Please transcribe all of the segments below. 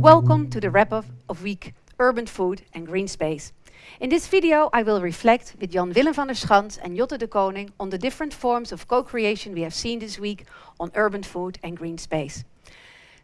Welcome to the wrap-up of week Urban Food and Green Space. In this video, I will reflect with Jan Willem van der Schans and Jotte de Koning on the different forms of co-creation we have seen this week on urban food and green space.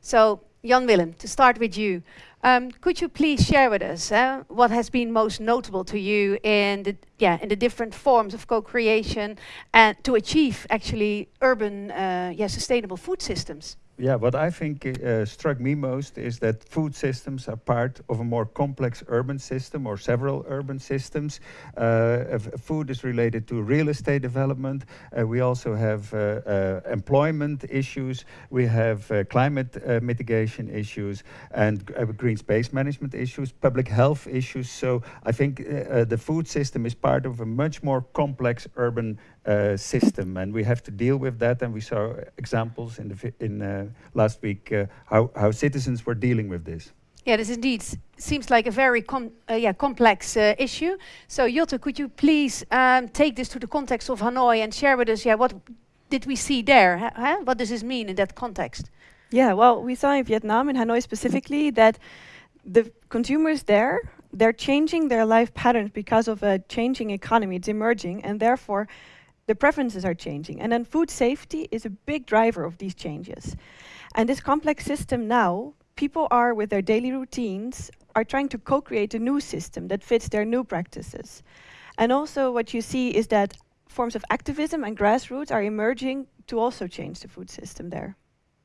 So, Jan Willem, to start with you, um, could you please share with us uh, what has been most notable to you in the yeah in the different forms of co-creation and to achieve actually urban uh, yeah sustainable food systems? Yeah, what I think uh, struck me most is that food systems are part of a more complex urban system or several urban systems. Uh, food is related to real estate development. Uh, we also have uh, uh, employment issues. We have uh, climate mitigation issues and green space management issues, public health issues. So I think the food system is part of a much more complex urban uh, system, and we have to deal with that. And we saw examples in the in uh, last week uh, how how citizens were dealing with this. Yeah, this indeed seems like a very com uh, yeah complex uh, issue. So Jotte, could you please um, take this to the context of Hanoi and share with us, yeah, what did we see there? Huh? What does this mean in that context? Yeah, well, we saw in Vietnam, in Hanoi specifically, that the consumers there, they're changing their life patterns because of a changing economy. It's emerging, and therefore the preferences are changing. And then food safety is a big driver of these changes. And this complex system now, people are with their daily routines, are trying to co-create a new system that fits their new practices. And also what you see is that forms of activism and grassroots are emerging to also change the food system there.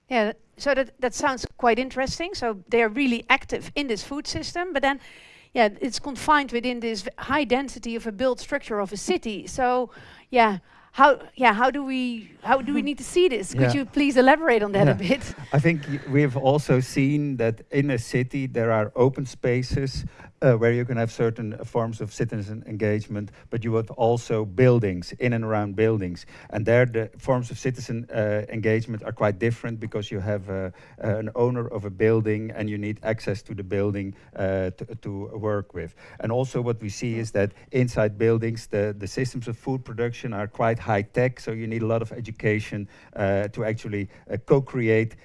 Yeah, so that, that sounds quite interesting. So they are really active in this food system, but then yeah, it's confined within this high density of a built structure of a city. So, yeah, how yeah how do we how do we need to see this? Could yeah. you please elaborate on that yeah. a bit? I think we've also seen that in a city there are open spaces uh, where you can have certain forms of citizen engagement, but you have also buildings, in and around buildings. And there the forms of citizen uh, engagement are quite different because you have uh, an owner of a building and you need access to the building uh, to, to, work with. And also what we see is that inside buildings, the, the systems of food production are quite high tech, so you need a lot of education uh, to actually uh, co-create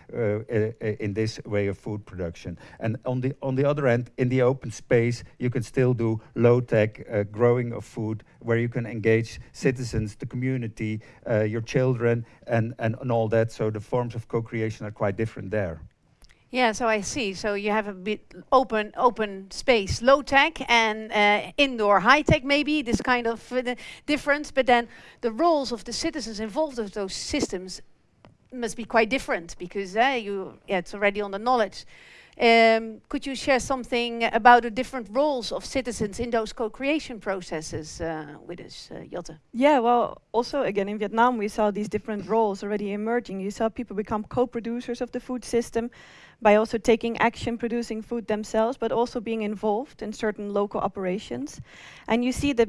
in this way of food production. And on the, on the other end, in the open space, you can still do low-tech uh, growing of food where you can engage citizens, the community, uh, your children, and, and, and all that. So the forms of co-creation are quite different there. Yeah, so I see. So you have a bit open open space, low tech, and uh, indoor high tech. Maybe this kind of uh, difference, but then the roles of the citizens involved with those systems must be quite different because uh, you yeah, it's already on the knowledge. Um, could you share something about the different roles of citizens in those co-creation processes uh, with us, uh, Jotte? Yeah, well, also again in Vietnam we saw these different roles already emerging. You saw people become co-producers of the food system by also taking action, producing food themselves, but also being involved in certain local operations. And you see that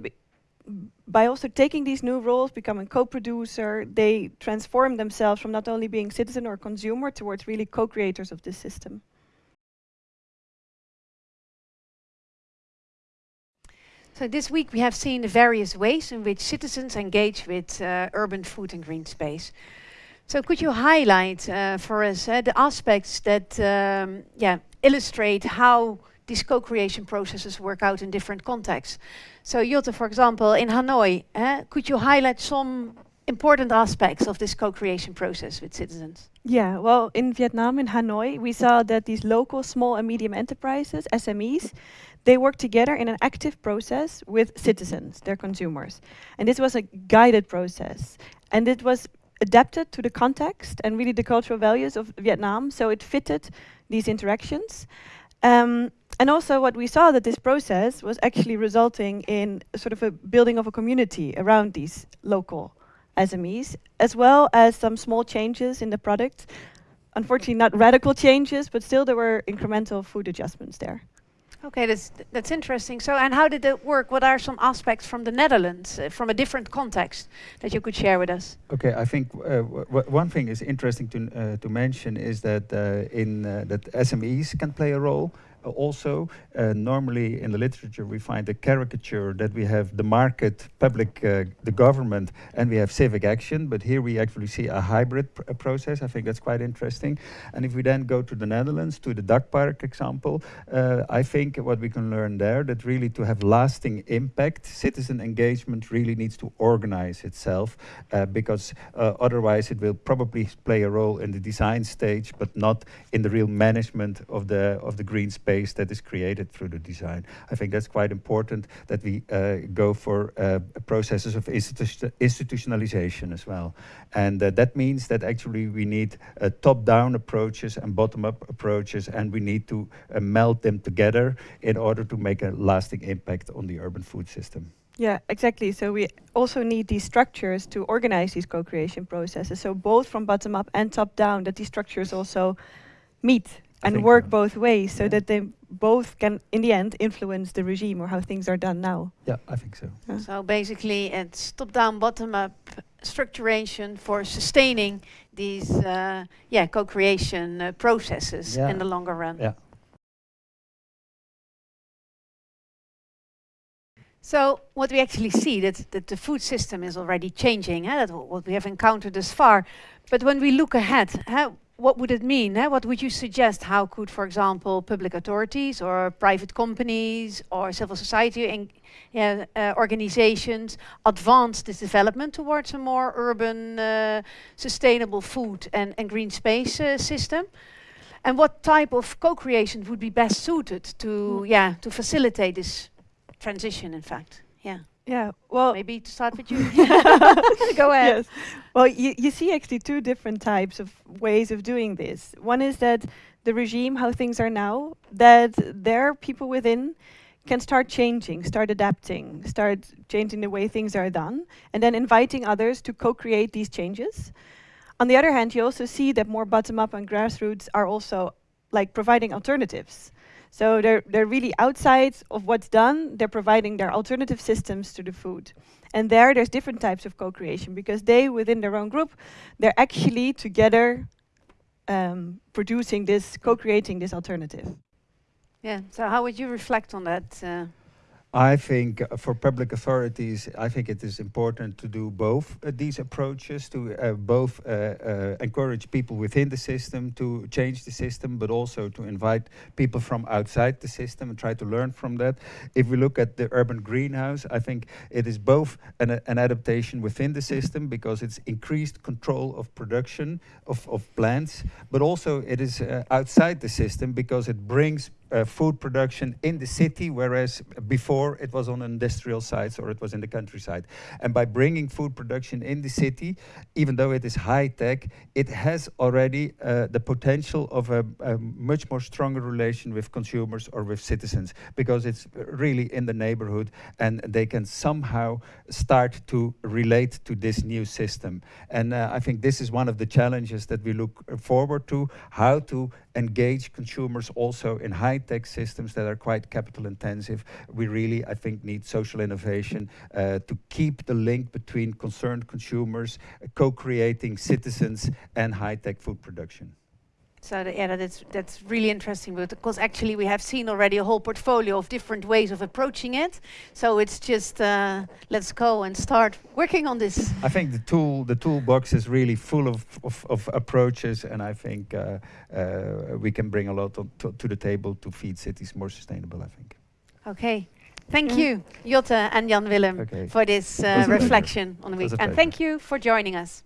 by also taking these new roles, becoming co-producer, they transform themselves from not only being citizen or consumer towards really co-creators of this system. So this week we have seen the various ways in which citizens engage with uh, urban food and green space. So could you highlight uh, for us uh, the aspects that um, yeah, illustrate how these co-creation processes work out in different contexts? So Jotte, for example, in Hanoi, uh, could you highlight some important aspects of this co-creation process with citizens? Yeah, well, in Vietnam, in Hanoi, we saw that these local small and medium enterprises, SMEs, they work together in an active process with citizens, their consumers. And this was a guided process. And it was adapted to the context and really the cultural values of Vietnam, so it fitted these interactions. Um, and also what we saw that this process was actually resulting in sort of a building of a community around these local SMEs, as well as some small changes in the product. Unfortunately, not radical changes, but still there were incremental food adjustments there. Okay, that's that's interesting. So, and how did it work? What are some aspects from the Netherlands, uh, from a different context, that you could share with us? Okay, I think uh, one thing is interesting to uh, to mention is that uh, in uh, that SMEs can play a role also, uh, normally in the literature we find a caricature that we have the market, public, uh, the government, and we have civic action. But here we actually see a hybrid pr process. I think that's quite interesting. And if we then go to the Netherlands, to the Dakpark example, uh, I think what we can learn there that really to have lasting impact, citizen engagement really needs to organize itself uh, because uh, otherwise it will probably play a role in the design stage, but not in the real management of the of the green space that is created through the design. I think that's quite important that we uh, go for uh, processes of institu institutionalization as well. And uh, that means that actually we need top-down approaches and bottom-up approaches, and we need to meld them together in order to make a lasting impact on the urban food system. Yeah, exactly. So we also need these structures to organize these co-creation processes. So both from bottom up and top down, that these structures also meet and work so. both ways, so yeah. that they both can, in the end, influence the regime or how things are done now. Yeah, I think so. Yeah. So basically, it's top down, bottom up structuration for sustaining these, uh, yeah, co-creation uh, processes yeah. in the longer run. Yeah. So what we actually see that, that the food system is already changing, eh? what we have encountered thus far. But when we look ahead, eh, what would it mean? Eh? What would you suggest? How could, for example, public authorities or private companies or civil society uh, organizations advance this development towards a more urban, uh, sustainable food and, and green space uh, system? And what type of co-creation would be best suited to, mm. yeah, to facilitate this transition, in fact. Yeah. Yeah, well, maybe to start with you. Go ahead. Yes. Well, you, you see actually two different types of ways of doing this. One is that the regime, how things are now, that there people within can start changing, start adapting, start changing the way things are done, and then inviting others to co-create these changes. On the other hand, you also see that more bottom-up and grassroots are also like providing alternatives. So they're, they're really outside of what's done. They're providing their alternative systems to the food. And there, there's different types of co-creation because they, within their own group, they're actually together um, producing this, co-creating this alternative. Yeah, so how would you reflect on that? Uh I think for public authorities, I think it is important to do both uh, these approaches, to uh, both uh, uh, encourage people within the system to change the system, but also to invite people from outside the system and try to learn from that. If we look at the urban greenhouse, I think it is both an, an adaptation within the system because it's increased control of production of, of plants, but also it is uh, outside the system because it brings uh, food production in the city, whereas before it was on industrial sites or it was in the countryside. And by bringing food production in the city, even though it is high tech, it has already uh, the potential of a, a, much more stronger relation with consumers or with citizens because it's really in the neighborhood and they can somehow start to relate to this new system. And uh, I think this is one of the challenges that we look forward to, how to engage consumers also in high-tech systems that are quite capital intensive. We really, I think, need social innovation uh, to keep the link between concerned consumers, co-creating citizens and high-tech food production. So that, yeah, that's that's really interesting because actually we have seen already a whole portfolio of different ways of approaching it. So it's just uh, let's go and start working on this. I think the tool the toolbox is really full of of, of approaches, and I think uh, uh, we can bring a lot to, to, the table to feed cities more sustainable. I think. Okay. Thank mm. you, Jotte and Jan Willem, okay. for this uh, reflection on the week. And thank you for joining us.